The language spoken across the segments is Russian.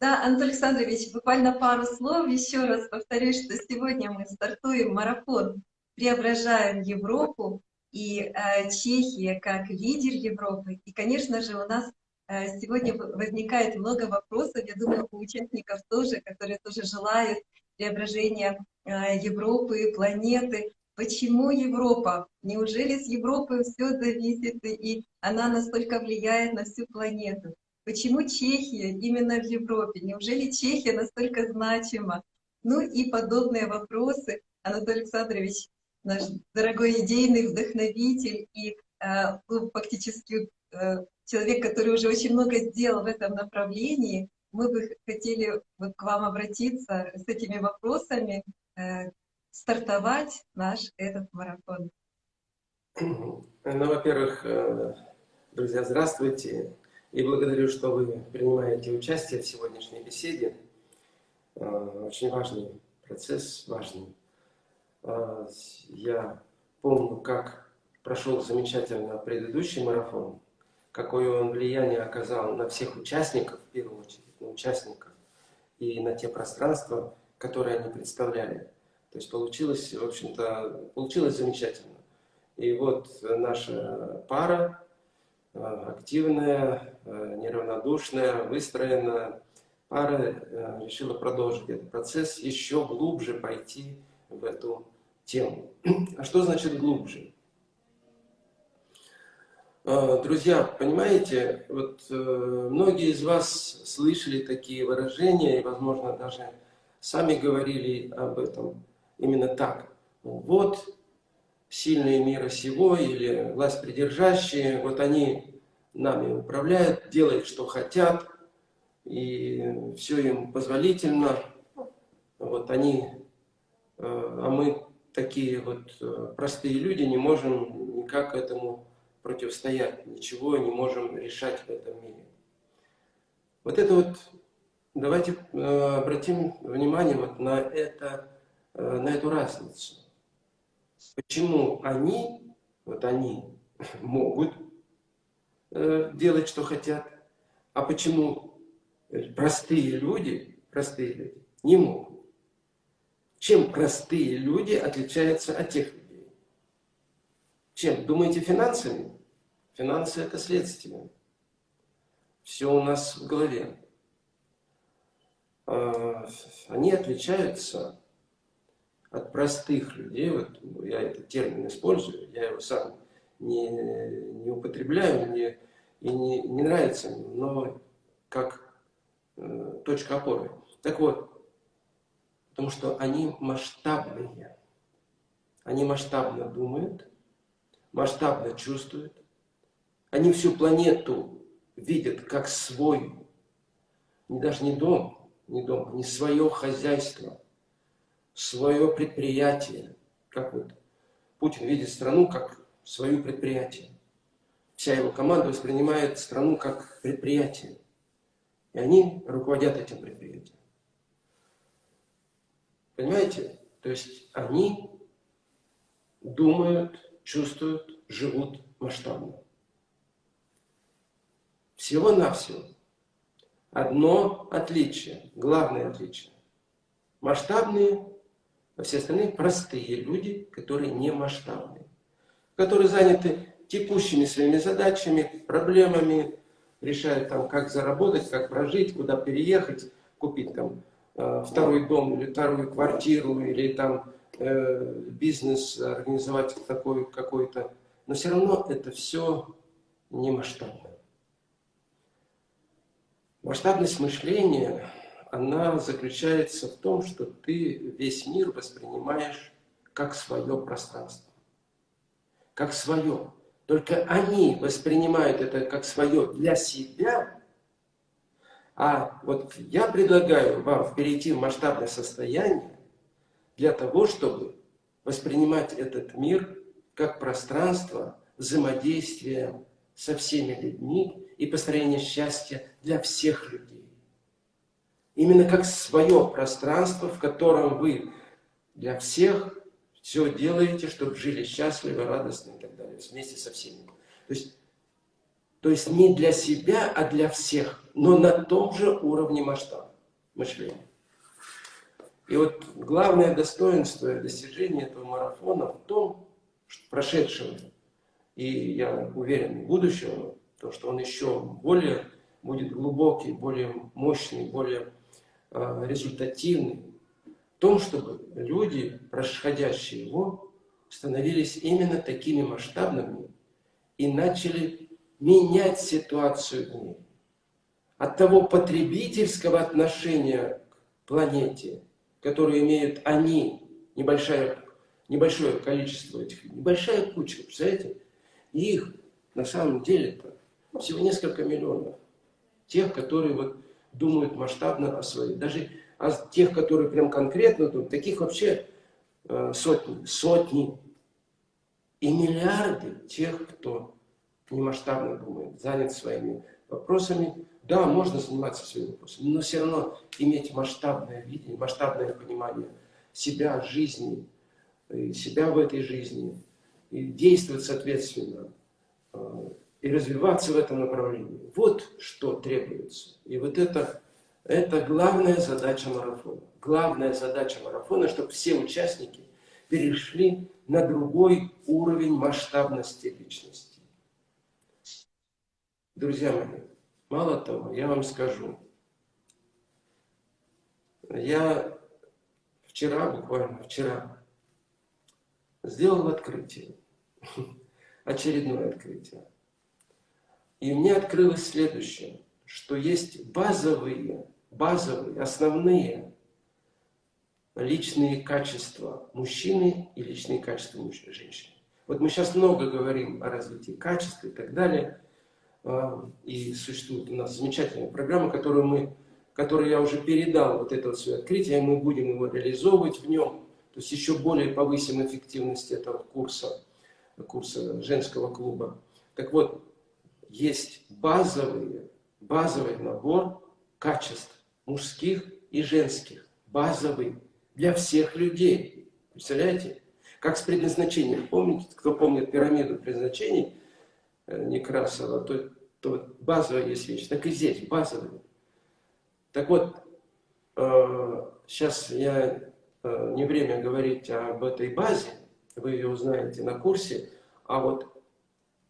Да, Антон Александрович, буквально пару слов. Еще раз повторюсь, что сегодня мы стартуем марафон «Преображаем Европу» и э, Чехия как лидер Европы. И, конечно же, у нас э, сегодня возникает много вопросов, я думаю, у участников тоже, которые тоже желают преображения э, Европы, планеты. Почему Европа? Неужели с Европы все зависит, и она настолько влияет на всю планету? Почему Чехия именно в Европе? Неужели Чехия настолько значима? Ну и подобные вопросы. Анатолий Александрович, наш дорогой идейный вдохновитель и э, фактически э, человек, который уже очень много сделал в этом направлении, мы бы хотели вот к вам обратиться с этими вопросами, э, стартовать наш этот марафон. Ну, во-первых, э, друзья, здравствуйте. И благодарю, что вы принимаете участие в сегодняшней беседе. Э, очень важный процесс, важный. Э, я помню, как прошел замечательно предыдущий марафон, какое он влияние оказал на всех участников, в первую очередь, на участников, и на те пространства, которые они представляли. То есть получилось, в общем-то, получилось замечательно. И вот наша пара, активная, э, неравнодушная, выстроенная пара э, решила продолжить этот процесс, еще глубже пойти в эту тему. А что значит глубже? Друзья, понимаете, вот многие из вас слышали такие выражения и, возможно, даже сами говорили об этом именно так. Вот сильные мира сего или власть придержащие, вот они нами управляют, делают, что хотят, и все им позволительно. Вот они, э, а мы такие вот э, простые люди, не можем никак этому противостоять, ничего не можем решать в этом мире. Вот это вот, давайте э, обратим внимание вот на, это, на эту разницу. Почему они, вот они, могут э, делать, что хотят, а почему простые люди, простые люди не могут? Чем простые люди отличаются от тех людей? Чем? Думаете, финансами? Финансы – это следствие. Все у нас в голове. А, они отличаются от простых людей, вот я этот термин использую, я его сам не, не употребляю, мне и не, не нравится, но как э, точка опоры. Так вот, потому что они масштабные, они масштабно думают, масштабно чувствуют, они всю планету видят как свой, не даже не дом, не дом, не свое хозяйство – свое предприятие. Как вот Путин видит страну как свое предприятие. Вся его команда воспринимает страну как предприятие. И они руководят этим предприятием. Понимаете? То есть они думают, чувствуют, живут масштабно. Всего-навсего. Одно отличие, главное отличие. Масштабные а все остальные простые люди, которые не масштабные, которые заняты текущими своими задачами, проблемами, решают там, как заработать, как прожить, куда переехать, купить там э, второй дом или вторую квартиру, или там э, бизнес организовать такой какой-то. Но все равно это все не масштабно. Масштабность мышления она заключается в том, что ты весь мир воспринимаешь как свое пространство. Как свое. Только они воспринимают это как свое для себя, а вот я предлагаю вам перейти в масштабное состояние для того, чтобы воспринимать этот мир как пространство взаимодействия со всеми людьми и построения счастья для всех людей именно как свое пространство, в котором вы для всех все делаете, чтобы жили счастливы, радостно и так далее, вместе со всеми. То есть, то есть не для себя, а для всех. но на том же уровне масштаба мышления. И вот главное достоинство и достижение этого марафона в том, что прошедшего, и я уверен, будущего, то, что он еще более будет глубокий, более мощный, более результативный, в том, чтобы люди, происходящие его, становились именно такими масштабными и начали менять ситуацию в мире. От того потребительского отношения к планете, которое имеют они, небольшое, небольшое количество этих, небольшая кучка, представляете? Их на самом деле-то всего несколько миллионов. Тех, которые вот думают масштабно о своей. Даже о тех, которые прям конкретно думают, таких вообще э, сотни, сотни. И миллиарды тех, кто немасштабно думает, занят своими вопросами. Да, можно заниматься своими вопросами, но все равно иметь масштабное видение, масштабное понимание себя, жизни, себя в этой жизни, и действовать соответственно, э, и развиваться в этом направлении. Вот что требуется. И вот это, это главная задача марафона. Главная задача марафона, чтобы все участники перешли на другой уровень масштабности личности. Друзья мои, мало того, я вам скажу, я вчера, буквально вчера, сделал открытие, очередное открытие. И мне открылось следующее, что есть базовые, базовые, основные личные качества мужчины и личные качества женщины. Вот мы сейчас много говорим о развитии качеств и так далее – а, и существует у нас замечательная программа, которую, мы, которую я уже передал, вот это вот свое открытие, и мы будем его реализовывать в нем. То есть еще более повысим эффективность этого курса, курса женского клуба. Так вот, есть базовый, базовый набор качеств мужских и женских. Базовый для всех людей. Представляете? Как с предназначением. Помните, кто помнит пирамиду предназначений, Э, Некрасова, то, то базовая есть вещь. Так и здесь базовая. Так вот, э, сейчас я э, не время говорить об этой базе, вы ее узнаете на курсе, а вот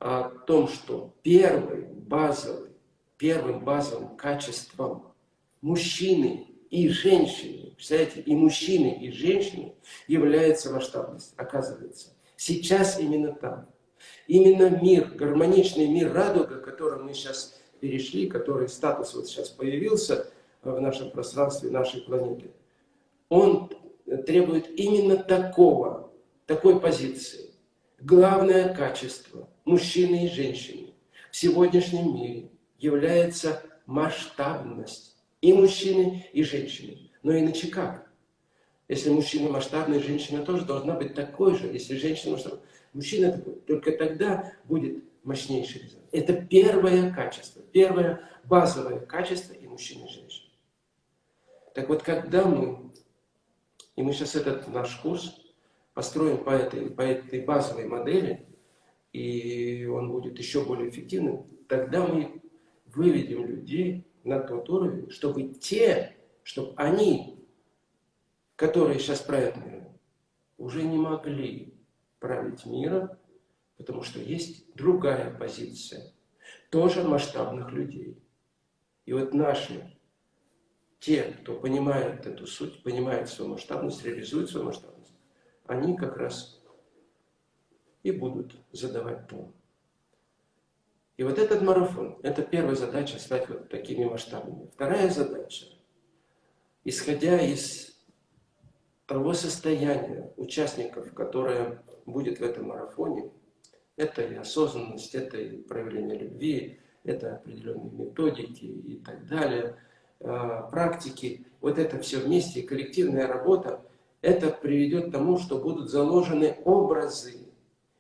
о том, что первый базовый, первым базовым качеством мужчины и женщины, представляете, и мужчины, и женщины является масштабность, оказывается. Сейчас именно так. Именно мир, гармоничный мир радуга, к которому мы сейчас перешли, который статус вот сейчас появился в нашем пространстве, нашей планеты, он требует именно такого, такой позиции. Главное качество мужчины и женщины в сегодняшнем мире является масштабность и мужчины, и женщины. Но иначе как? Если мужчина масштабный, женщина тоже должна быть такой же. Если женщина масштабная, Мужчина только тогда будет мощнейший результат. Это первое качество, первое базовое качество и мужчины, и женщины. Так вот, когда мы, и мы сейчас этот наш курс построим по этой, по этой базовой модели, и он будет еще более эффективным, тогда мы выведем людей на тот уровень, чтобы те, чтобы они, которые сейчас правят миром, уже не могли править миром, потому что есть другая позиция, тоже масштабных людей. И вот наши, те, кто понимает эту суть, понимает свою масштабность, реализует свою масштабность, они как раз и будут задавать тон. И вот этот марафон, это первая задача стать вот такими масштабными. Вторая задача, исходя из того состояния участников, которые будет в этом марафоне. Это и осознанность, это и проявление любви, это определенные методики и так далее, а, практики. Вот это все вместе, коллективная работа, это приведет к тому, что будут заложены образы,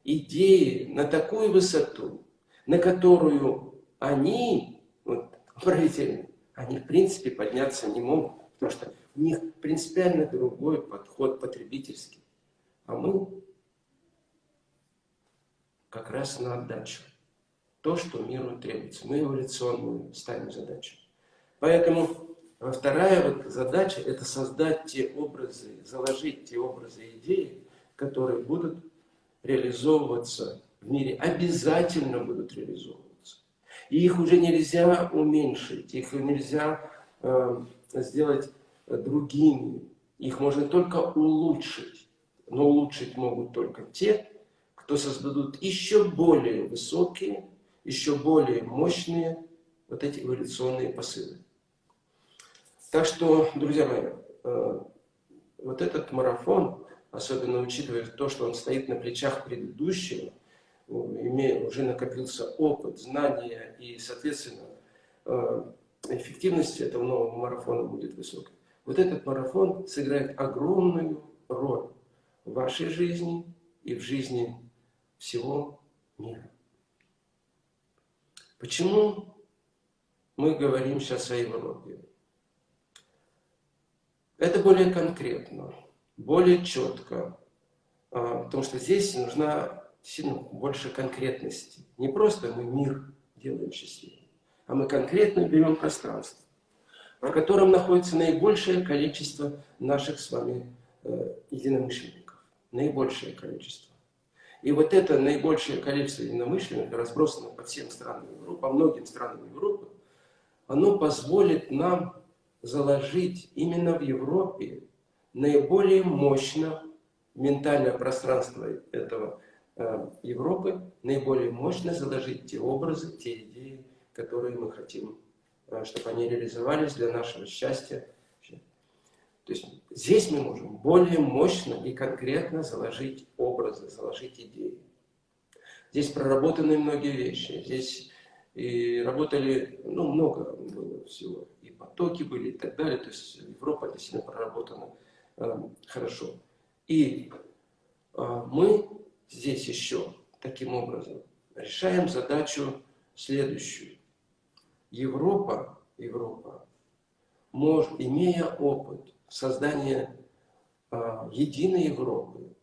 идеи на такую высоту, на которую они, вот, правители, они в принципе подняться не могут, потому что у них принципиально другой подход потребительский. А мы как раз на отдачу. То, что миру требуется. Мы эволюционную ставим задачу. Поэтому вторая вот задача – это создать те образы, заложить те образы идеи, которые будут реализовываться в мире, обязательно будут реализовываться. И их уже нельзя уменьшить, их нельзя э, сделать другими, их можно только улучшить. Но улучшить могут только те, кто создадут еще более высокие, еще более мощные вот эти эволюционные посылы. Так что, друзья мои, э, вот этот марафон, особенно учитывая то, что он стоит на плечах предыдущего, имея, уже накопился опыт, знания и, соответственно, э, эффективность этого нового марафона будет высокой. Вот этот марафон сыграет огромную роль в вашей жизни и в жизни всего мира. Почему мы говорим сейчас о Европе? Это более конкретно, более четко, а, потому что здесь нужна сильно больше конкретности. Не просто мы мир делаем счастливым, а мы конкретно берем пространство, в котором находится наибольшее количество наших с вами э, единомышленников. Наибольшее количество. И вот это наибольшее количество единомышленников, разбросано по всем странам Европы, по многим странам Европы, оно позволит нам заложить именно в Европе наиболее мощно ментальное пространство этого э, Европы, наиболее мощно заложить те образы, те идеи, которые мы хотим, э, чтобы они реализовались для нашего счастья. То есть здесь мы можем более мощно и конкретно заложить образы, заложить идеи. Здесь проработаны многие вещи. Здесь и работали, ну, много было всего потоки были и так далее. То есть Европа это сильно проработана хорошо. И э, мы здесь еще таким образом решаем задачу следующую. Европа, Европа, может, имея опыт создания э, единой Европы,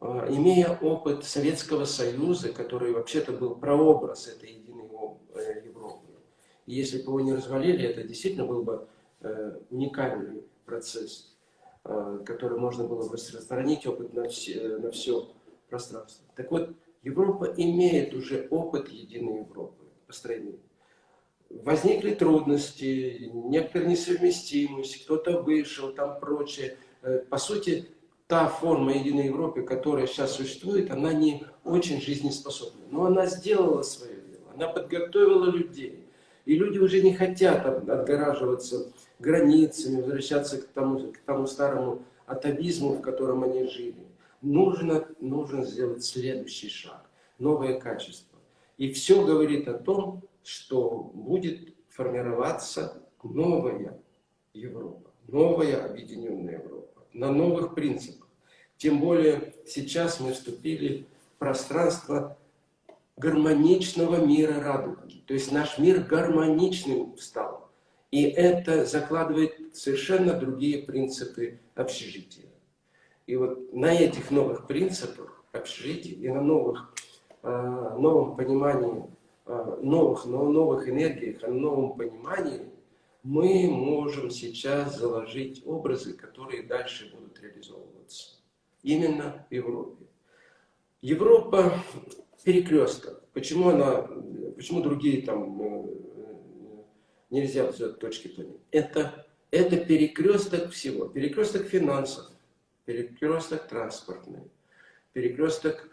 э, имея опыт Советского Союза, который вообще-то был прообраз этой единой э, Европы, если бы его не развалили, это действительно был бы э, уникальный процесс, который можно было бы распространить опыт на все, на все пространство. Так вот, Европа имеет уже опыт единой Европы построения. Возникли трудности, некоторая несовместимость, кто-то вышел, там прочее. Э, по сути, та форма единой Европы, которая сейчас существует, она не очень жизнеспособна. Но она сделала свое дело, она подготовила людей. И люди уже не хотят отгораживаться границами, возвращаться к тому, к тому старому атовизму, в котором они жили. Нужно, нужно сделать следующий шаг, новое качество. И все говорит о том, что будет формироваться новая Европа, новая объединенная Европа, на новых принципах. Тем более сейчас мы вступили в пространство гармоничного мира радуги. То есть наш мир гармоничным стал. И это закладывает совершенно другие принципы общежития. И вот на этих новых принципах общежития и на новых, э, новом понимании, э, новых, новых энергиях, на новом понимании мы можем сейчас заложить образы, которые дальше будут реализовываться. Именно в Европе. Европа перекресток. Почему она, почему другие там э, нельзя взять точки планеты? Это, это перекресток всего. Перекресток финансов, перекресток транспортный, перекресток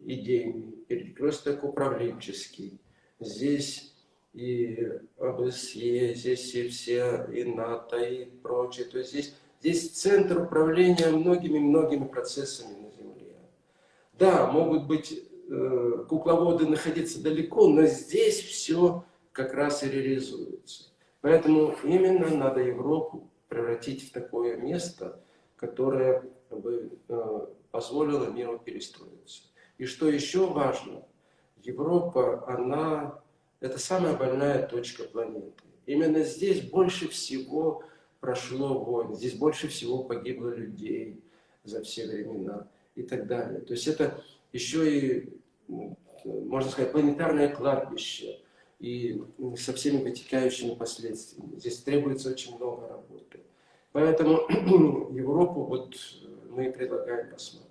идейный, перекресток управленческий. Здесь и АБСЕ, здесь и все, и НАТО, и прочее. То есть здесь, здесь центр управления многими-многими процессами на Земле. Да, могут быть Э, кукловоды находиться далеко, но здесь все как раз и реализуется. Поэтому именно надо Европу превратить в такое место, которое бы э, позволило миру перестроиться. И что еще важно, Европа, она, это самая больная точка планеты. Именно здесь больше всего прошло войн, здесь больше всего погибло людей за все времена и так далее. То есть это еще и, можно сказать, планетарное кладбище. И со всеми вытекающими последствиями. Здесь требуется очень много работы. Поэтому Европу вот мы предлагаем посмотреть.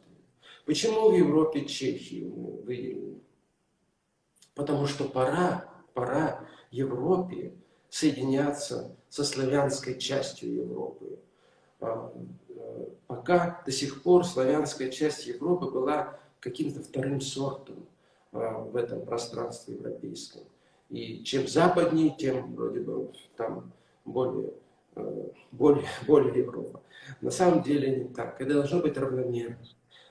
Почему в Европе Чехию мы выделили? Потому что пора, пора Европе соединяться со славянской частью Европы. А, э, пока до сих пор славянская часть Европы была каким-то вторым сортом а, в этом пространстве европейском. И чем западнее, тем вроде бы там более, э, более, более Европа. На самом деле не так. Это должно быть равномерно.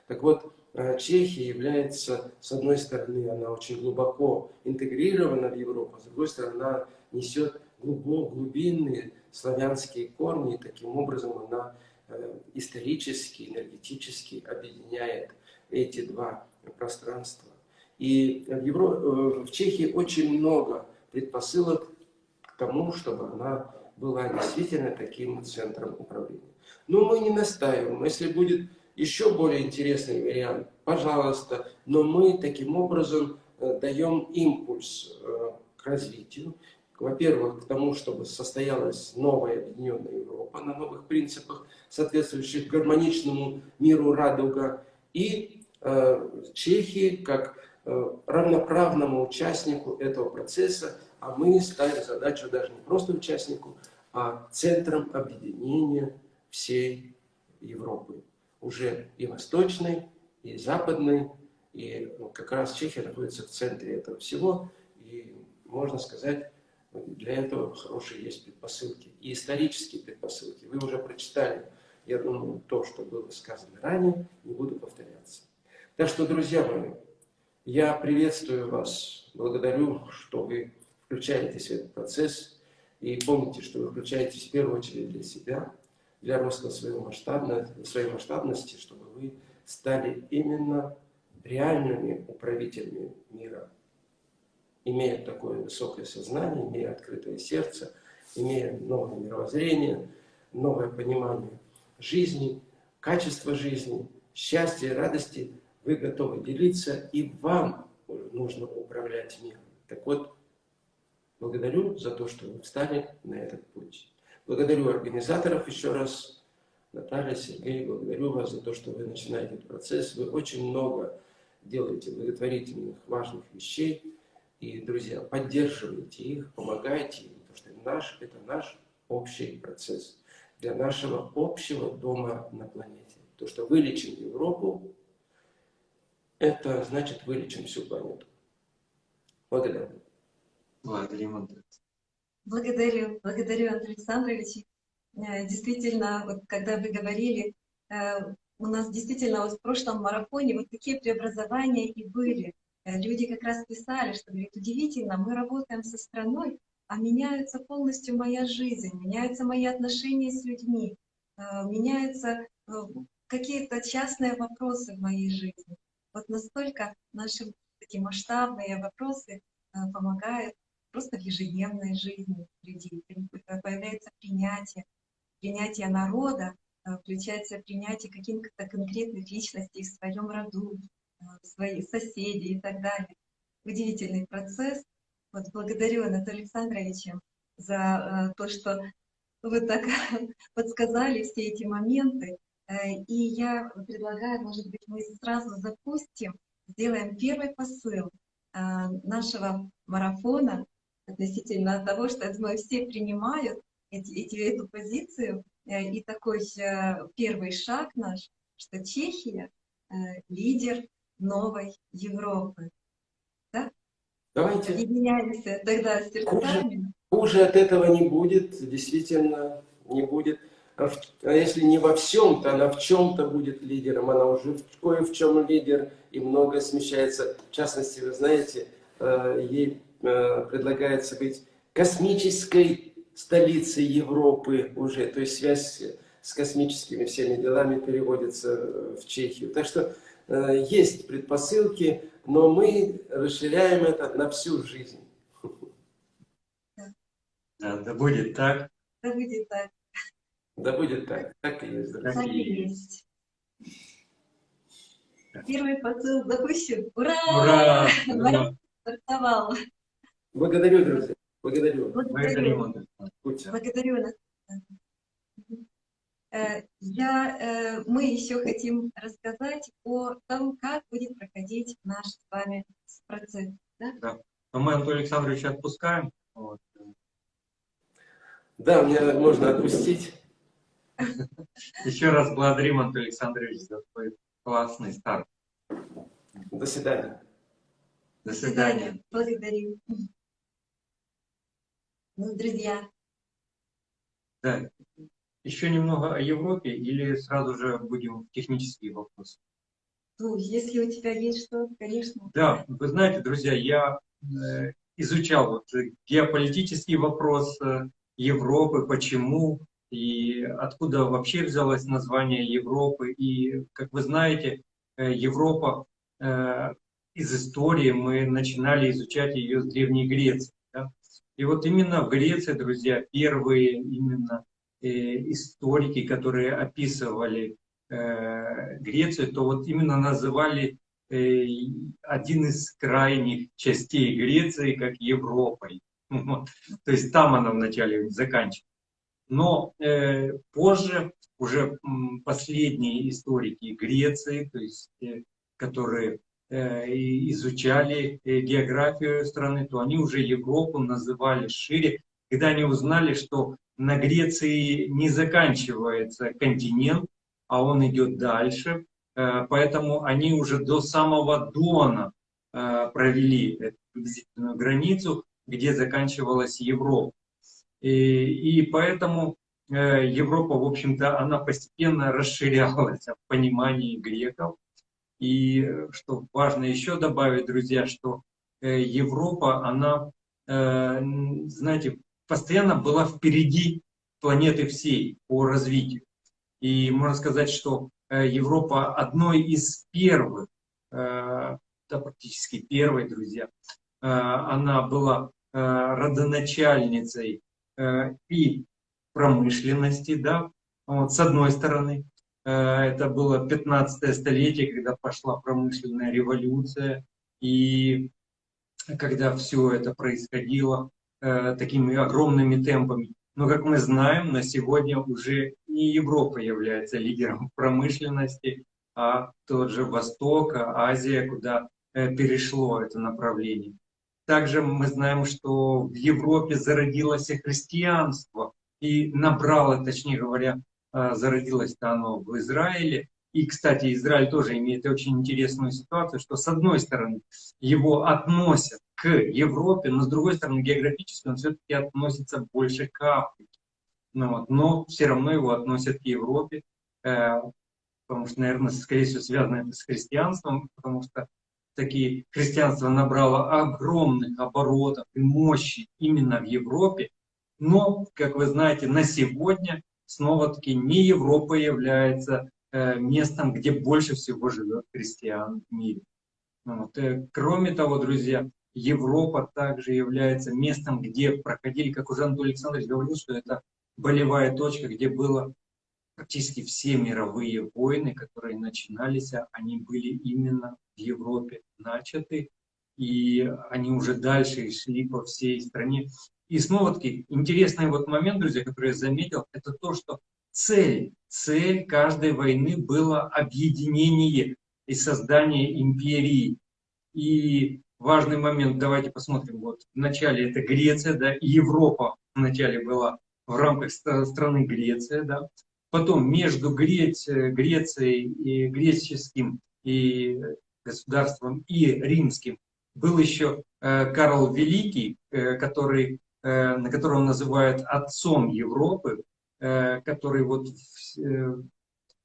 Так вот, э, Чехия является, с одной стороны, она очень глубоко интегрирована в Европу, с другой стороны, она несет глубок, глубинные славянские корни, и таким образом она э, исторически, энергетически объединяет эти два пространства. И в, Евро... Э, в Чехии очень много предпосылок к тому, чтобы она была действительно таким центром управления. Но мы не настаиваем. Если будет еще более интересный вариант, пожалуйста. Но мы таким образом э, даем импульс к развитию во-первых, к тому, чтобы состоялась новая объединенная Европа на новых принципах, соответствующих гармоничному миру радуга, и э, Чехии как э, равноправному участнику этого процесса, а мы ставим задачу даже не просто участнику, а центром объединения всей Европы. Уже и восточной, и западной, и ну, как раз Чехия находится в центре этого всего, и можно сказать, для этого хорошие есть предпосылки. И исторические предпосылки. Вы уже прочитали, я думаю, то, что было сказано ранее, не буду повторяться. Так что, друзья мои, я приветствую вас, благодарю, что вы включаетесь в этот процесс. И помните, что вы включаетесь в первую очередь для себя, для роста своей, масштабности, своей масштабности, чтобы вы стали именно реальными управителями мира имея такое высокое сознание, имея открытое сердце, имея новое мировоззрение, новое понимание жизни, качества жизни, счастья радости, вы готовы делиться, и вам нужно управлять миром. Так вот, благодарю за то, что вы встали на этот путь. Благодарю организаторов еще раз, Наталья, Сергей, благодарю вас за то, что вы начинаете этот процесс. Вы очень много делаете благотворительных, важных вещей. И, друзья, поддерживайте их, помогайте им, потому что наш, это наш общий процесс для нашего общего дома на планете. То, что вылечим Европу, это значит вылечим всю планету. Благодарю. Благодарим, Андрей. Благодарю, благодарю, Андрей Александрович. Э, действительно, вот когда вы говорили, э, у нас действительно вот в прошлом марафоне вот такие преобразования и были. Э, люди как раз писали, что, говорит, удивительно, мы работаем со страной, а меняется полностью моя жизнь, меняются мои отношения с людьми, меняются какие-то частные вопросы в моей жизни. Вот настолько наши такие масштабные вопросы помогают просто в ежедневной жизни людей. Появляется принятие, принятие народа, включается принятие каких-то конкретных личностей в своем роду, свои соседи и так далее. Удивительный процесс. Вот благодарю Анатолия Александровича за э, то, что вы так подсказали все эти моменты. Э, и я предлагаю, может быть, мы сразу запустим, сделаем первый посыл э, нашего марафона относительно того, что думаю, все принимают эти, эти, эту позицию. И такой первый шаг наш, что Чехия лидер новой Европы. Да? Давайте. Объединяемся тогда сердцами. Хуже, хуже от этого не будет, действительно не будет. А, а если не во всем, то она в чем-то будет лидером. Она уже в, кое в чем лидер и многое смещается. В частности, вы знаете, э, ей э, предлагается быть космической столицей Европы уже. То есть связь с космическими всеми делами переводится в Чехию. Так что Э, есть предпосылки, но мы расширяем это на всю жизнь. Да, да будет так. Да будет так. Да будет так. Так и есть. Так, так и есть. Первый посыл запущен. Ура! Ура! Ура! Стартовал. Благодарю, друзья. Благодарю. Благодарю. Благодарю нас. Э, Я, э, мы еще хотим рассказать о том, как будет проходить наш с вами процесс. да? Но мы Анатолия Александровича отпускаем. Вот. Да, мне можно отпустить. Еще раз благодарим, Анатолий Александрович, за твой классный старт. До свидания. До свидания. Благодарю. Ну, друзья, Да. Еще немного о Европе или сразу же будем в технические вопросы? ну, если у тебя есть что, конечно. Да, вы знаете, друзья, я э, изучал вот геополитический вопрос э, Европы, почему и откуда вообще взялось название Европы. И, как вы знаете, э, Европа э, из истории мы начинали изучать ее с Древней Греции. да. И вот именно в Греции, друзья, первые именно э, историки, которые описывали э, Грецию, то вот именно называли э, один из крайних частей Греции как Европой. Вот. То есть там она вначале заканчивалась. Но э, позже уже последние историки Греции, то есть, э, которые э, изучали э, географию страны, то они уже Европу называли шире, когда они узнали, что на Греции не заканчивается континент, а он идет дальше. Э, Поэтому они уже до самого Дона э, провели эту приблизительную границу, где заканчивалась Европа. И, и поэтому э, Европа, в общем-то, она постепенно расширялась в понимании греков. И э, что важно еще добавить, друзья, что э, Европа, она, э, знаете, постоянно была впереди планеты всей по развитию. И можно сказать, что э, Европа одной из первых, э, да, практически первой, друзья, э, она была э, родоначальницей э, и промышленности, да, вот, с одной стороны. Э, Это было 15 столетие, когда пошла промышленная революция, и когда все это происходило э, такими огромными темпами. Но, как мы знаем, на сегодня уже не Европа является лидером промышленности, а тот же Восток, а Азия, куда э, перешло это направление. Также мы знаем, что в Европе зародилось и христианство, и набрало, точнее говоря, э, зародилось-то оно в Израиле. И, кстати, Израиль тоже имеет очень интересную ситуацию, что с одной стороны его относят к Европе, но с другой стороны географически он все-таки относится больше к Африке. Ну, вот, но все равно его относят к Европе, э, потому что, наверное, скорее всего, связано это с христианством, потому что такие христианство набрало огромных оборотов и мощи именно в Европе. Но, как вы знаете, на сегодня снова-таки не Европа является э, местом, где больше всего живет христиан в мире. Вот. э, Кроме того, друзья, Европа также является местом, где проходили, как уже Анатолий Александрович говорил, что это болевая точка, где было практически все мировые войны, которые начинались, а они были именно в Европе начаты, и они уже дальше шли по всей стране. И снова-таки интересный вот момент, друзья, который я заметил, это то, что цель, цель каждой войны было объединение и создание империи. И важный момент, давайте посмотрим, вот вначале это Греция, да, и Европа вначале была в рамках страны Греция, да, потом между Грецией, Грецией и греческим и государством и римским. Был еще э, Карл Великий, э, который, э, на которого называют отцом Европы, который вот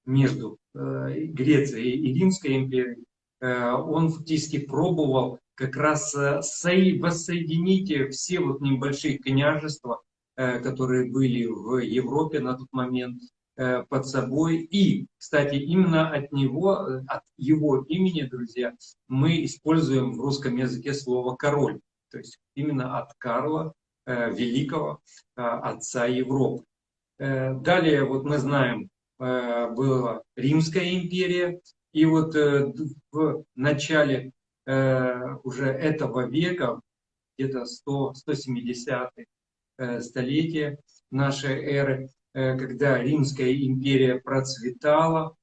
между Грецией и Римской империей, он фактически пробовал как раз воссоединить все вот небольшие княжества, которые были в Европе на тот момент, под собой. И, кстати, именно от него, э, от его имени, друзья, мы используем в русском языке слово «король». То есть именно от Карла э, Великого, э, отца Европы. Э, Далее, вот мы знаем, э, была Римская империя, и вот э, в начале э, уже этого века где-то 100-170 столетие нашей эры, когда Римская империя процветала,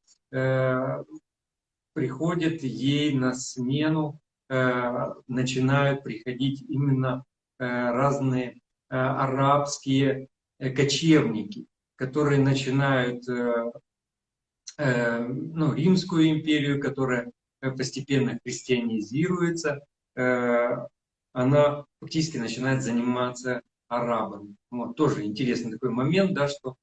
приходит ей на смену, начинают приходить именно разные арабские кочевники, которые начинают ну, Римскую империю, которая постепенно христианизируется, она фактически начинает заниматься арабами. Вот, тоже интересный такой момент, да, что э,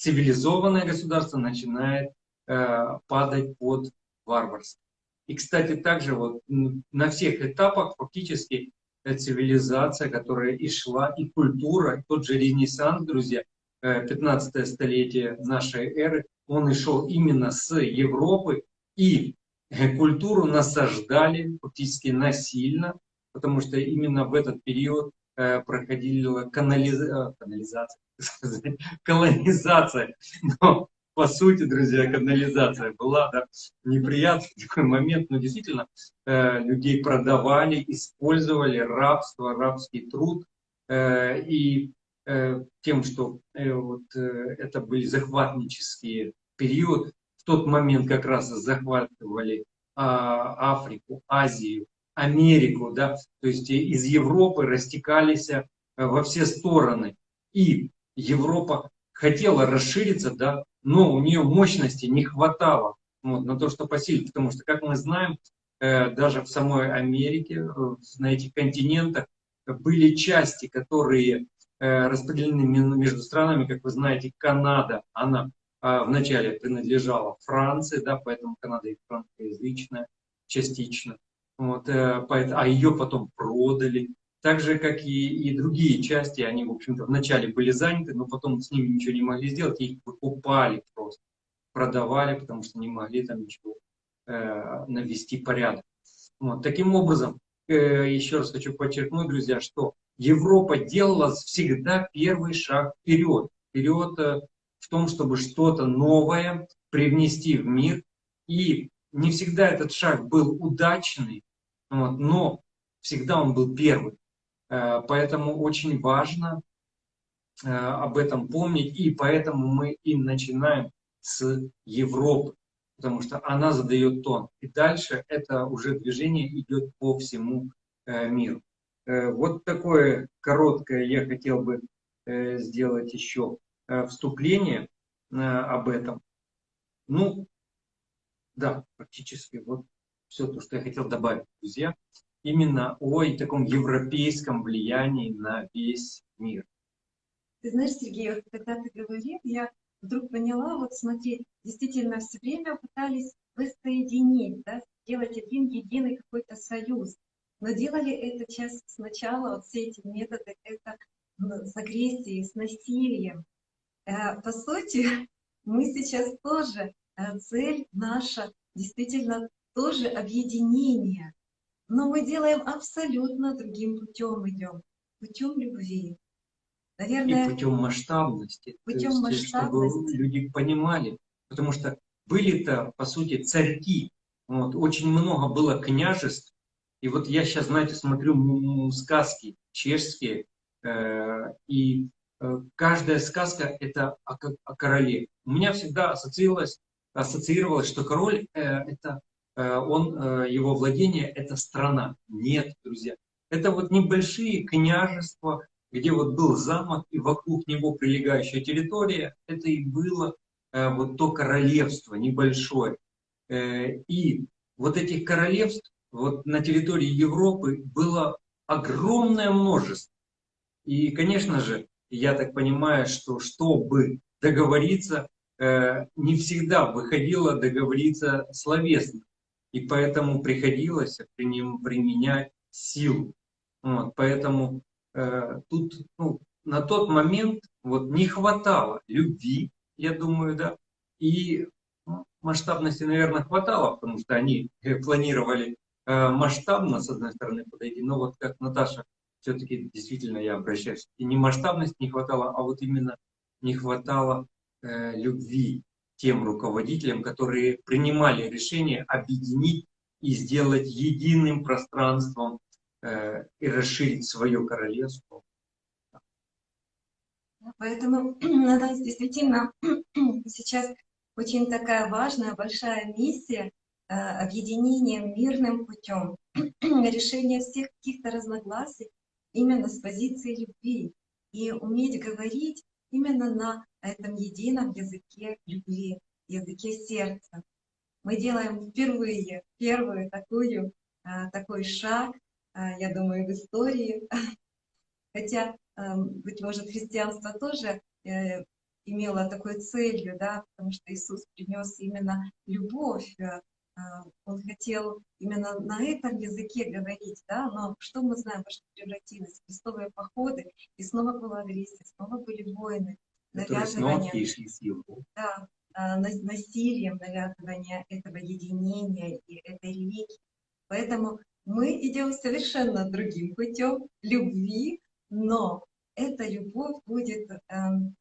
цивилизованное государство начинает э, падать под варварство. И, кстати, также вот на всех этапах фактически э, цивилизация, которая и шла, и культура, тот же Ренессанс, друзья, 15 э, столетие нашей эры, он и шел именно с Европы, и э, культуру насаждали фактически насильно, потому что именно в этот период Э, проходила канализа... Э, канализация, колонизация. Но, по сути, друзья, канализация была да, неприятный такой момент, но действительно э, людей продавали, использовали рабство, рабский труд. И тем, что вот, это были захватнические период, в тот момент как раз захватывали а, Африку, Азию, Америку, да, то есть из Европы растекались э, во все стороны. И Европа хотела расшириться, да, но у нее мощности не хватало вот, на то, что посилить. Потому что, как мы знаем, э, даже в самой Америке, э, на этих континентах, были части, которые распределены между странами, как вы знаете, Канада, она вначале принадлежала Франции, да, поэтому Канада и франкоязычная частично вот, э, а ее потом продали. Так же, как и, и другие части, они, в общем-то, вначале были заняты, но потом с ними ничего не могли сделать, их покупали просто, продавали, потому что не могли там ничего э, навести порядок. Вот, таким образом, э, еще раз хочу подчеркнуть, друзья, что Европа делала всегда первый шаг вперед. Вперед э, в том, чтобы что-то новое привнести в мир. И не всегда этот шаг был удачный, вот, но всегда он был первый. Э, поэтому очень важно э, об этом помнить, и поэтому мы и начинаем с Европы, потому что она задает тон. И дальше это уже движение идет по всему э, миру. Вот такое короткое я хотел бы сделать еще вступление об этом. Ну, да, практически вот все то, что я хотел добавить, друзья, именно о таком европейском влиянии на весь мир. Ты знаешь, Сергей, вот когда ты говорил, я вдруг поняла, вот смотри, действительно все время пытались воссоединить, да, сделать один единый какой-то союз. Но делали это часто сначала, вот все эти методы, это с агрессией, с насилием. Э, по сути, мы сейчас тоже, э, цель наша действительно тоже объединение. Но мы делаем абсолютно другим путем идем, путем любви. Наверное, и путем масштабности. Путем есть, масштабности. Чтобы люди понимали. Потому что были-то, по сути, царьки. Вот, очень много было княжеств. И вот я сейчас, знаете, смотрю сказки чешские, э, и э, каждая сказка – это о, о короле. У меня всегда ассоциировалось, ассоциировалось что король э, – это он, э, его владение – это страна. Нет, друзья. Это вот небольшие княжества, где вот был замок, и вокруг него прилегающая территория, это и было э, вот то королевство небольшое. И вот этих королевств вот на территории Европы было огромное множество. И, конечно же, я так понимаю, что чтобы договориться, не всегда выходило договориться словесно и поэтому приходилось применять силу. Вот, поэтому э, тут ну, на тот момент вот, не хватало любви, я думаю, да, и ну, масштабности, наверное, хватало, потому что они э, планировали э, масштабно, с одной стороны, подойти, но вот как Наташа, все-таки действительно я обращаюсь, и не масштабности не хватало, а вот именно не хватало э, любви тем руководителям, которые принимали решение объединить и сделать единым пространством э, и расширить свое королевство. Поэтому у нас действительно сейчас очень такая важная, большая миссия э, объединения мирным путем, решения всех каких-то разногласий именно с позиции любви и уметь говорить именно на этом едином языке любви, языке сердца. Мы делаем впервые первую такую, а, такой шаг, а, я думаю, в истории. Хотя, эм, быть может, христианство тоже э, имело такой целью, да, потому что Иисус принес именно любовь. Э, а, он хотел именно на этом языке говорить, да, но что мы знаем, во что превратилось? Крестовые походы, и снова была агрессия, снова были войны, навязывание. Да, а, насилием навязывания этого единения и этой религии. Поэтому мы идем совершенно другим путем любви, но эта любовь будет эм,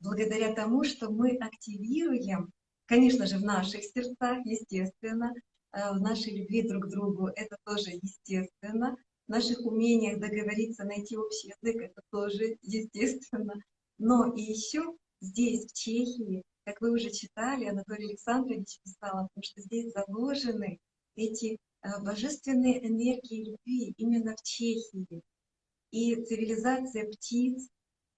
благодаря тому, что мы активируем, конечно же, в наших сердцах, естественно, э, в нашей любви друг к другу, это тоже естественно, в наших умениях договориться, найти общий язык, это тоже естественно. Но и еще здесь, в Чехии, как вы уже читали, Анатолий Александрович писал, потому что здесь заложены эти э, божественные энергии любви именно в Чехии. И цивилизация птиц,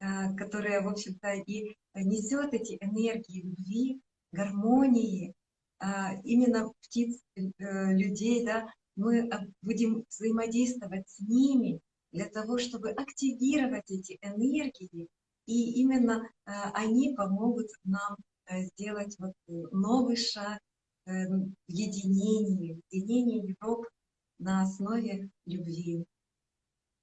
э, которая, в общем-то, и несет эти энергии любви, гармонии, э, именно птиц, людей, да, мы будем взаимодействовать с ними для того, чтобы активировать эти энергии, и именно они помогут нам Э, сделать вот э, новый шаг в единении, единение Европы на основе любви.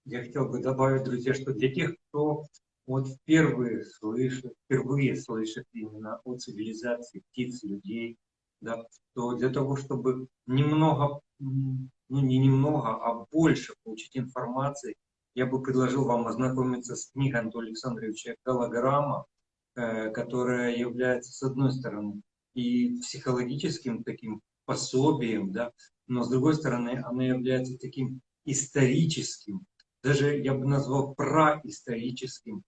Я хотел бы добавить, друзья, что для тех, кто вот впервые слышит, впервые слышит именно о цивилизации птиц, людей, да, то для того, чтобы немного, ну не немного, а больше получить информации, я бы предложил вам ознакомиться с книгой Антона Александровича Голограмма Э, которая является, с одной стороны, и психологическим таким пособием, да, но с другой стороны, она является таким историческим, даже я бы назвал происторическим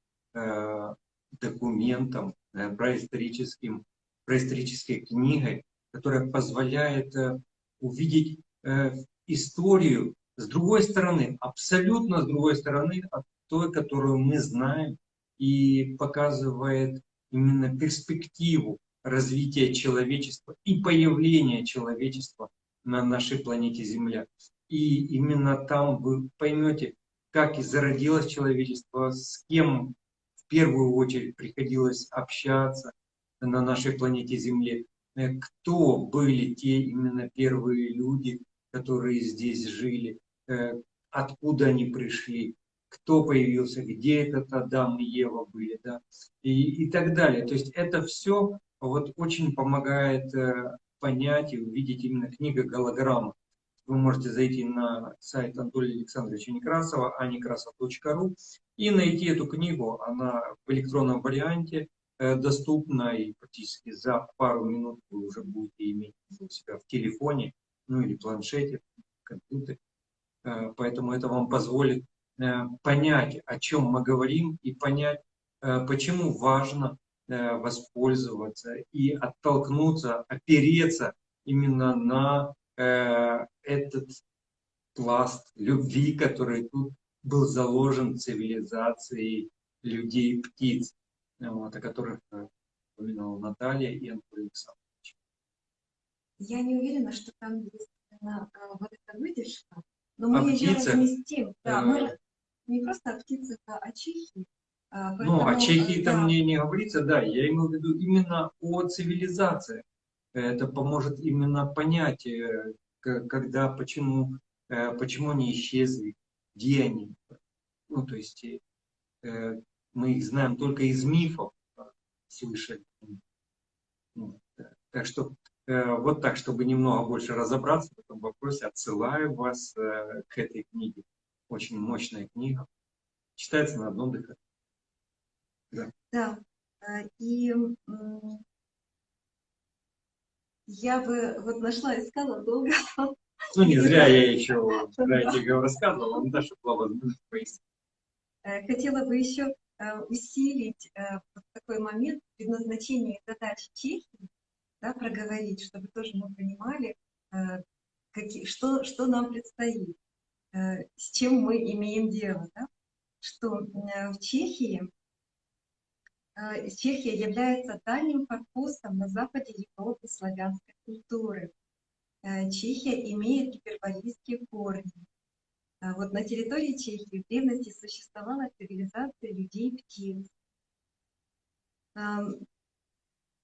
документом, э, происторическим, происторической книгой, которая позволяет э, увидеть э, историю с другой стороны, абсолютно с другой стороны от той, которую мы знаем, и показывает именно перспективу развития человечества и появления человечества на нашей планете Земля. И именно там вы поймете, как и зародилось человечество, с кем первую очередь приходилось общаться на нашей планете Земле, э, кто были те именно первые люди, которые здесь жили, э, откуда они пришли, кто появился, где этот Адам и Ева были, да, и, и так далее. То есть это все вот очень помогает э, понять и увидеть именно книга голограмма. Вы можете зайти на сайт Анатолия Александровича Некрасова, anekrasov.ru и найти эту книгу. Она в электронном варианте э, доступна и практически за пару минут вы уже будете иметь у себя в телефоне, ну или планшете, компьютере. Э, поэтому это вам позволит Э, понять, о чем мы говорим, и понять, почему важно воспользоваться и оттолкнуться, опереться именно на этот пласт любви, который тут был заложен цивилизацией людей-птиц, вот, о которых упоминала Наталья и Анатолий Александрович. Я не уверена, что там есть вот эта выдержка, но мы ее разместим. Да, мы не просто о птицах, а о Чехии. А, поэтому, ну, о Чехии да. там не, не говорится, да, я имею в виду именно о цивилизации. Это поможет именно понять, э, когда, почему, э, почему они исчезли, где они. Ну, то есть э, мы их знаем только из мифов, слышали. Ну, так что вот так, чтобы немного больше разобраться в этом вопросе, отсылаю вас к этой книге очень мощная книга. Читается на одном дыхании. Да. да. И я бы вот нашла, искала долго, Ну, не зря я еще, знаете, рассказывал, вам даже была возможность пояснить. Э, хотела бы еще э, усилить э, такой момент предназначения задач Чехии, да, проговорить, чтобы тоже мы понимали, какие, что, что нам предстоит, с чем мы имеем дело. Да? Что в Чехии Чехия является дальним корпусом на западе Европы славянской культуры. Чехия имеет гиперболийские корни. А вот на территории Чехии в древности существовала цивилизация людей-птиц.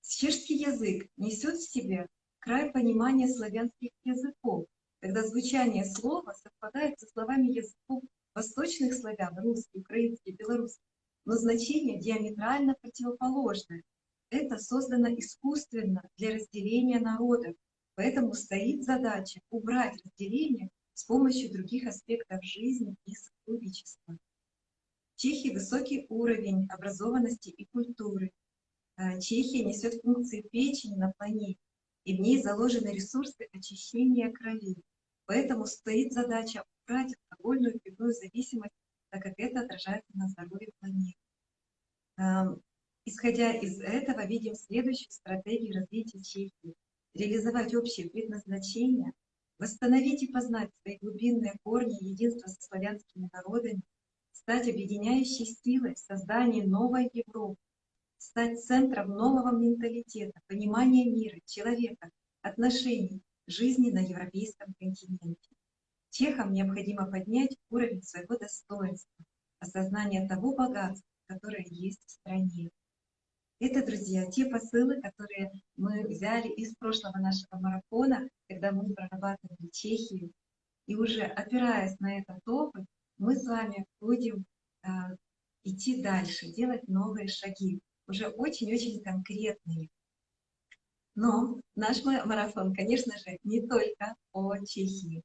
Чешский язык несет в себе край понимания славянских языков, когда звучание слова совпадает со словами языков восточных славян, русский, украинский, белорусский, но значение диаметрально противоположное. Это создано искусственно для разделения народов, поэтому стоит задача убрать разделение с помощью других аспектов жизни и сотрудничества. Чехии высокий уровень образованности и культуры. Э, Чехия несет функции печени на планете, и в ней заложены ресурсы очищения крови. Поэтому стоит задача убрать алкогольную пивную зависимость, так как это отражается на здоровье планеты. Исходя из этого, видим следующую стратегию развития Чехии. Реализовать общее предназначение, восстановить и познать свои глубинные корни единства со славянскими народами, стать объединяющей силой в создании новой Европы, стать центром нового менталитета, понимания мира, человека, отношений, жизни на европейском континенте. Чехам необходимо поднять уровень своего достоинства, осознание того богатства, которое есть в стране. Это, друзья, те посылы, которые мы взяли из прошлого нашего марафона, когда мы прорабатывали Чехию. И уже опираясь на этот опыт, мы с вами будем э, идти дальше, делать новые шаги, уже очень-очень конкретные. Но наш марафон, конечно же, не только о Чехии,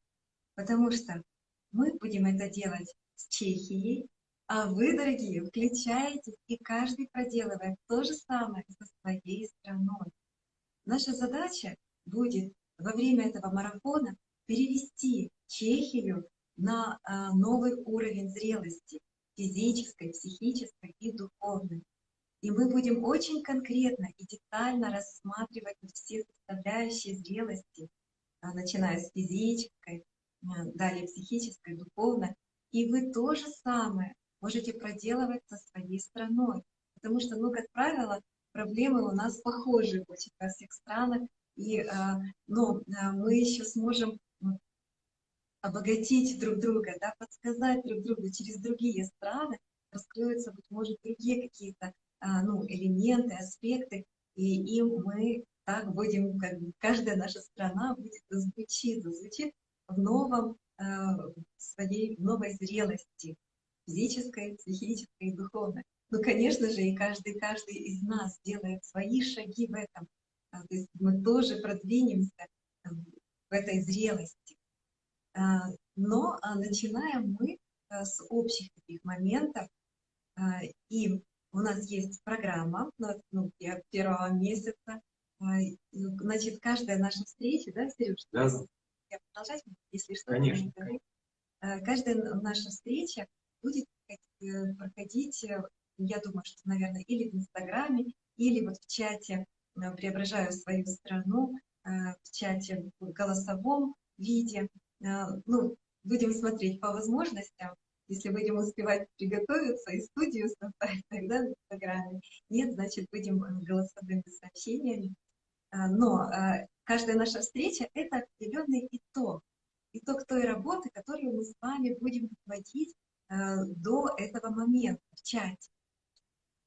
потому что мы будем это делать с Чехией, а вы, дорогие, включаетесь, и каждый проделывает то же самое со своей страной. Наша задача будет во время этого марафона перевести Чехию на а, новый уровень зрелости, физической, психической и духовной. И мы будем очень конкретно и детально рассматривать все составляющие зрелости, а, начиная с физической, далее психической, духовной. И вы то же самое можете проделывать со своей страной. Потому что, ну, как правило, проблемы у нас похожи очень во всех странах, и, а, ну, а, мы еще сможем обогатить друг друга, да, подсказать друг другу через другие страны, раскроются, быть может, другие какие-то ну, элементы, аспекты, и им мы так будем, как бы, каждая наша страна будет звучит, звучит в новом, в своей в новой зрелости, физической, психической и духовной. Ну, конечно же, и каждый, каждый из нас делает свои шаги в этом. А, то есть мы тоже продвинемся в этой зрелости. А, но а, начинаем мы с общих таких моментов. И у нас есть программа ну, первого месяца. Значит, каждая наша встреча, да, Сереж? Да. Я продолжать, если что. Конечно. Каждая наша встреча будет э, проходить, э, я думаю, что, наверное, или в Инстаграме, или вот в чате э, «Преображаю свою страну», в чате в голосовом виде. Ну, будем смотреть по возможностям, если будем успевать приготовиться и студию создать, тогда в Инстаграме. Нет, значит, будем голосовыми сообщениями. Но каждая наша встреча – это определенный итог. Итог той работы, которую мы с вами будем проводить Э, до этого момента в чате.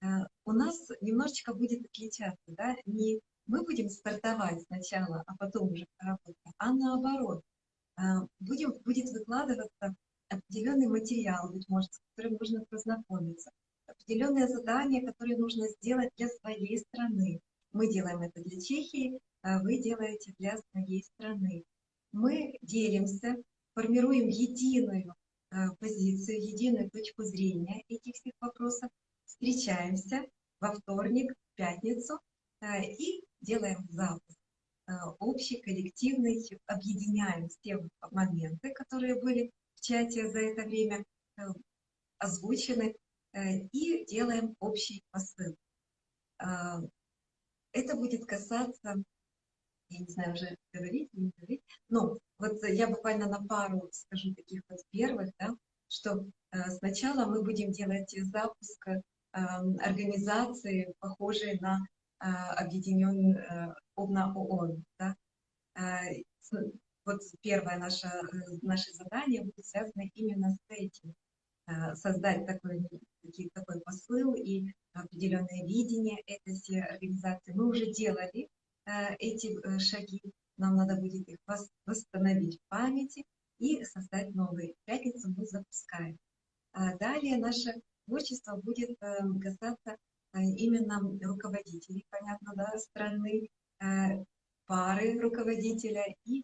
Э, у нас немножечко будет отличаться, да, не мы будем стартовать сначала, а потом уже работать, а наоборот. Э, будем, будет выкладываться определенный материал, быть может, с которым нужно познакомиться, определенные задания, которые нужно сделать для своей страны. Мы делаем это для Чехии, а вы делаете для своей страны. Мы делимся, формируем единую Э, позицию, единую точку зрения этих всех вопросов, встречаемся во вторник, в пятницу э, и делаем запуск. общий, коллективный, объединяем все моменты, которые были в чате за это время озвучены, и делаем общий посыл. Это будет касаться, я не знаю, уже говорить не говорить, но вот я буквально на пару скажу таких вот первых, да, что сначала мы будем делать запуск организации, похожей на объединенный на ООН. Да? Вот первое наше, наше задание будет связано именно с этим. Создать такой, такой посыл и определенное видение этой организации. Мы уже делали эти э, шаги, нам надо будет их восстановить в памяти и создать новые. В пятницу мы запускаем. Далее наше творчество будет э, касаться э, именно руководителей, понятно, да, страны, э, пары руководителя и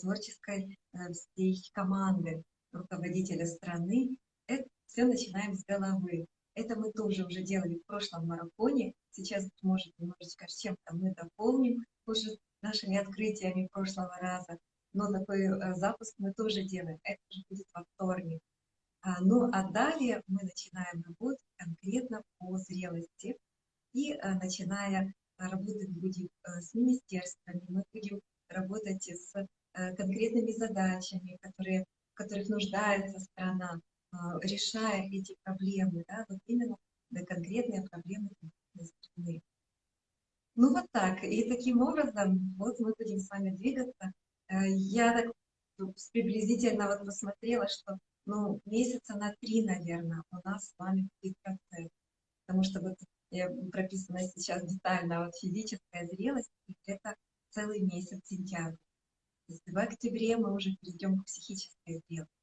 творческой всей команды руководителя страны. Это все начинаем с головы. Это мы тоже уже делали в прошлом марафоне. Сейчас, может, немножечко чем-то мы дополним уже нашими открытиями прошлого раза. Но такой запуск мы тоже делаем. Это уже будет во вторник. А, ну а далее мы начинаем работать конкретно по зрелости. И а, начиная работать будем с министерствами, мы будем работать с конкретными задачами, которые, в которых нуждается страна, решая эти проблемы, да, вот именно да, конкретные проблемы страны. Ну вот так. И таким образом вот мы будем с вами двигаться. Я так приблизительно вот посмотрела, что ну, месяца на три, наверное, у нас с вами будет процесс. Потому что вот прописана сейчас детально вот физическая зрелость, это целый месяц сентябрь. В октябре мы уже перейдем к психической зрелости.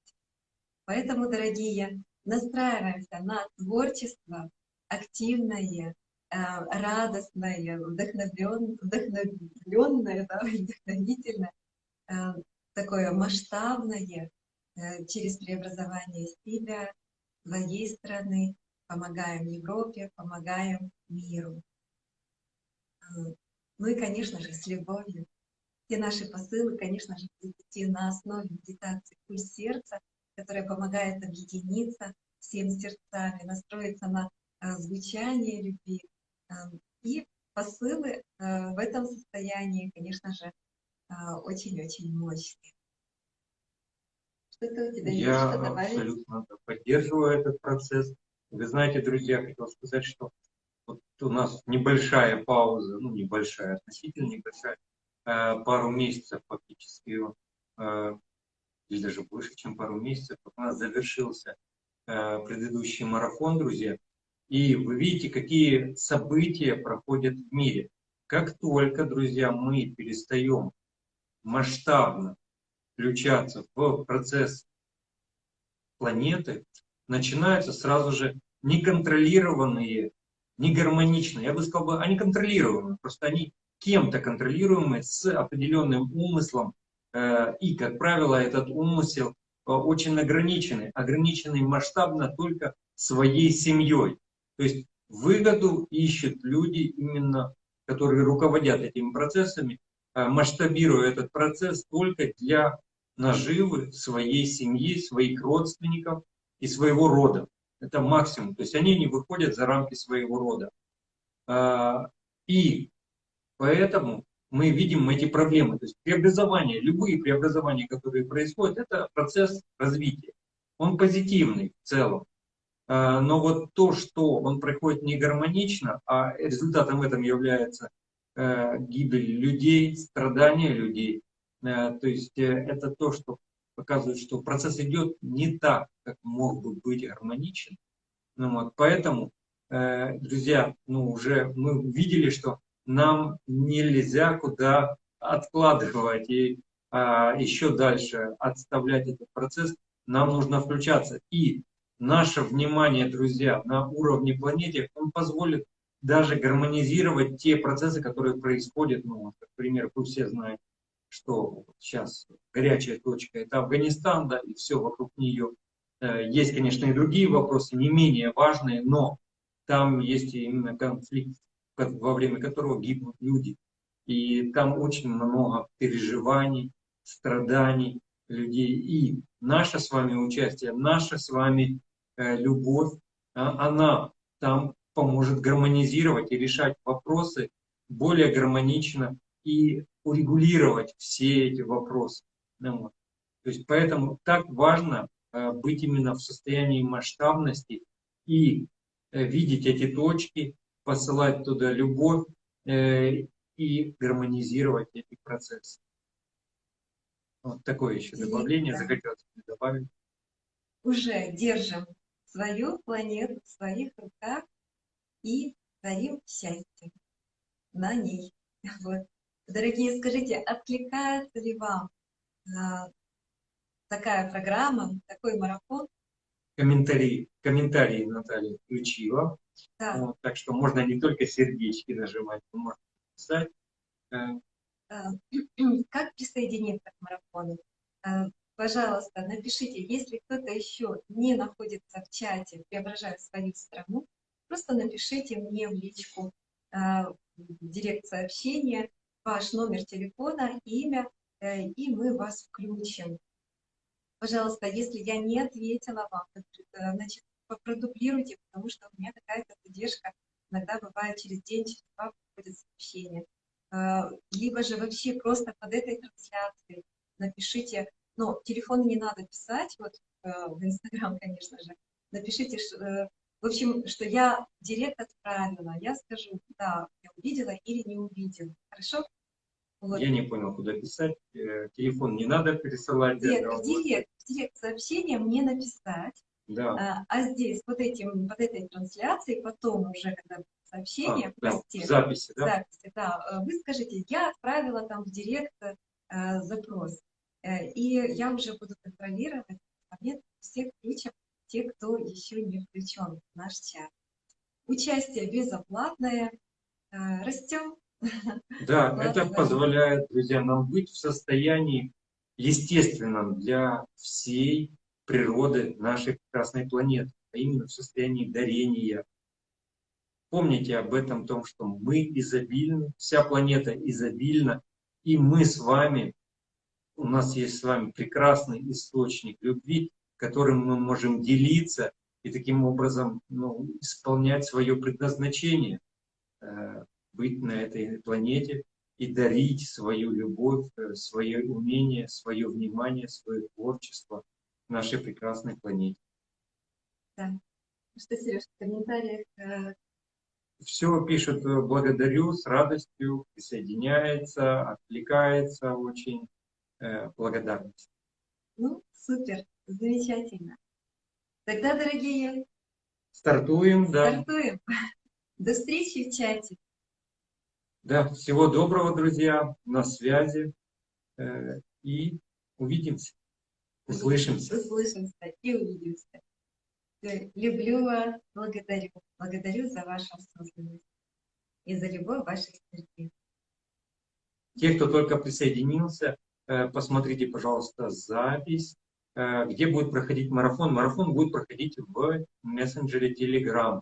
Поэтому, дорогие, настраиваемся на творчество, активное, э, радостное, вдохновленное, да, вдохновительное, э, такое масштабное, Э, через преобразование себя, своей страны, помогаем Европе, помогаем миру. Ну и, конечно же, с любовью. Все наши посылы, конечно же, будут идти на основе медитации «Пульс сердца», которая помогает объединиться всем сердцами, настроиться на э, звучание любви. И посылы в этом состоянии, конечно же, очень-очень мощные. Что-то у тебя Я есть, что абсолютно поддерживаю этот процесс. Вы знаете, друзья, хотел сказать, что вот у нас небольшая пауза, ну небольшая, относительно небольшая, э, пару месяцев фактически, э, или даже больше, чем пару месяцев, у нас завершился э, предыдущий марафон, друзья. И вы видите, какие события проходят в мире. Как только, друзья, мы перестаем масштабно включаться в процесс планеты, начинаются сразу же неконтролированные, негармоничные, я бы сказал, они контролируемые, просто они кем-то контролируемые с определенным умыслом, и, как правило, этот умысел э, очень ограниченный, ограниченный масштабно только своей семьей. То есть выгоду ищут люди именно, которые руководят этими процессами, Э, масштабируя этот процесс только для наживы своей семьи, своих родственников и своего рода. Это максимум. То есть они не выходят за рамки своего рода. И поэтому мы видим эти проблемы. То есть преобразования, любые преобразования, которые происходят, это процесс развития. Он позитивный в целом. А, но вот то, что он проходит не гармонично, а результатом этом является Э, гибель людей, страдания людей. Э, то есть э, это то, что показывает, что процесс идет не так, как мог бы быть гармоничен. Ну, вот, поэтому, друзья, ну, уже мы видели, что нам нельзя куда откладывать и а, еще дальше отставлять этот процесс. Нам нужно включаться. И наше внимание, друзья, на уровне планеты, он позволит даже гармонизировать те процессы, которые происходят, ну, например, вы все знаете, что сейчас горячая точка – это Афганистан, да, и все вокруг нее. Э, есть, конечно, и другие вопросы, не менее важные, но там есть именно конфликт, во время которого гибнут люди. И там очень много переживаний, страданий людей. И наше с вами участие, наша с вами э, любовь, а, она там поможет гармонизировать и решать вопросы более гармонично и урегулировать все эти вопросы. Ну, вот. То есть поэтому так важно э, быть именно в состоянии масштабности и э, видеть эти точки, посылать туда любовь э, и гармонизировать эти процессы. Вот такое еще добавление захотелось добавить. Уже держим свою планету в своих руках и творим счастье на ней. Вот. Дорогие, скажите, откликается ли вам а, такая программа, такой марафон? Комментарии, комментарии Наталья включила. Да. Вот, так что можно не только сердечки нажимать, но можно писать. Э, а, как присоединиться к марафону? А, пожалуйста, напишите, если кто-то еще не находится в чате, преображая свою страну, просто напишите мне в личку в директ сообщения ваш номер телефона, имя, э, и мы вас включим. Пожалуйста, если я не ответила вам, э, значит, продублируйте, потому что у меня какая-то задержка. Иногда бывает через день, через два приходит сообщение. А, либо же вообще просто под этой трансляцией напишите, но телефон не надо писать, вот э, в Инстаграм, конечно же, напишите, в общем, что я директ отправила, я скажу, да, я увидела или не увидела. Хорошо? Вот. Я не понял, куда писать. Э, телефон не надо пересылать. Нет, в директ, в директ сообщение мне написать. Да. А, а здесь, вот, этим, вот этой трансляцией, потом уже, когда сообщение, а, да, в записи, да? записи, да, э, вы скажите, я отправила там в директ э, запрос. Э, и я уже буду контролировать момент всех включим те, кто еще не включен в наш чат. Участие безоплатное. А, растем. Да, это позволяет, друзья, нам быть в состоянии естественном для всей природы нашей прекрасной планеты, а именно в состоянии дарения. Помните об этом, том, что мы изобильны, вся планета изобильна, и мы с вами, у нас есть с вами прекрасный источник любви, которым мы можем делиться и таким образом ну, исполнять свое предназначение, э, быть на этой планете и дарить свою любовь, э, свое умение, свое внимание, свое творчество нашей прекрасной планете. Да. Ну что, Сереж, в комментариях? Э, Все пишут благодарю, с радостью, присоединяется, отвлекается очень, благодарность. Ну, супер. Замечательно. Тогда, дорогие, стартуем, да. Стартуем. До встречи в чате. Да, всего доброго, друзья, на связи. Э, и увидимся, услышимся. Услышимся и увидимся. Люблю вас, благодарю. Благодарю за вашу осознанность и за любовь ваших сердец. Те, кто только присоединился, э, посмотрите, пожалуйста, запись Э, где будет проходить марафон. Марафон будет проходить в мессенджере Telegram.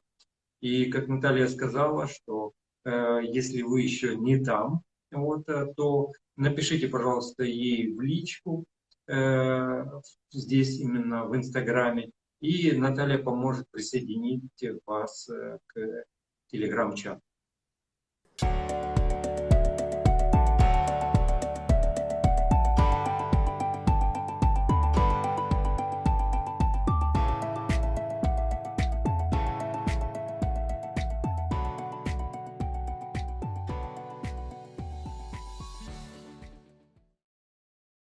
И как Наталья сказала, что э, если вы еще не там, вот, то напишите, пожалуйста, ей в личку, здесь именно в Инстаграме, и Наталья поможет присоединить вас к Телеграм-чату.